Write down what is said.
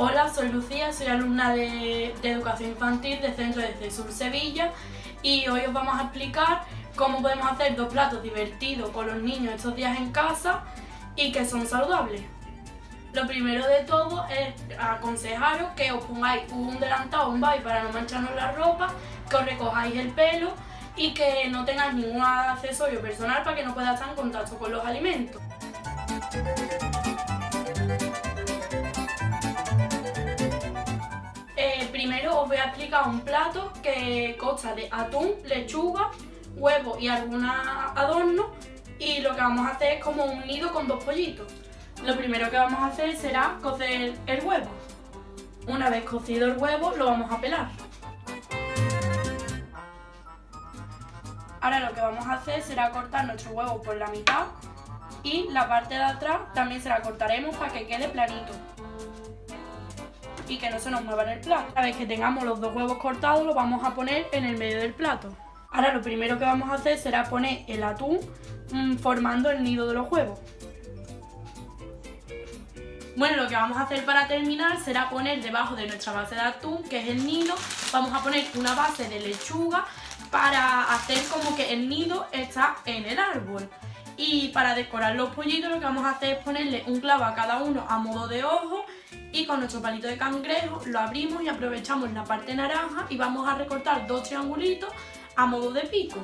Hola, soy Lucía, soy alumna de, Educación Infantil del Centro de CESUR Sevilla y hoy os vamos a explicar cómo podemos hacer dos platos divertidos con los niños estos días en casa y que son saludables. Lo primero de todo es aconsejaros que os pongáis un delantado, un bye para no mancharnos la ropa, que os recojáis el pelo y que no tengáis ningún accesorio personal para que no pueda estar en contacto con los alimentos. Primero os voy a explicar un plato que consta de atún, lechuga, huevo y algunos adornos y lo que vamos a hacer es como un nido con dos pollitos. Lo primero que vamos a hacer será cocer el huevo. Una vez cocido el huevo lo vamos a pelar. Ahora lo que vamos a hacer será cortar nuestro huevo por la mitad y la parte de atrás también se la cortaremos para que quede planito y que no se nos mueva en el plato. Una vez que tengamos los dos huevos cortados, los vamos a poner en el medio del plato. Ahora lo primero que vamos a hacer será poner el atún mm, formando el nido de los huevos. Bueno, lo que vamos a hacer para terminar será poner debajo de nuestra base de atún, que es el nido, vamos a poner una base de lechuga para hacer como que el nido está en el árbol. Y para decorar los pollitos lo que vamos a hacer es ponerle un clavo a cada uno a modo de ojo y con nuestro palito de cangrejo lo abrimos y aprovechamos la parte naranja y vamos a recortar dos triangulitos a modo de pico.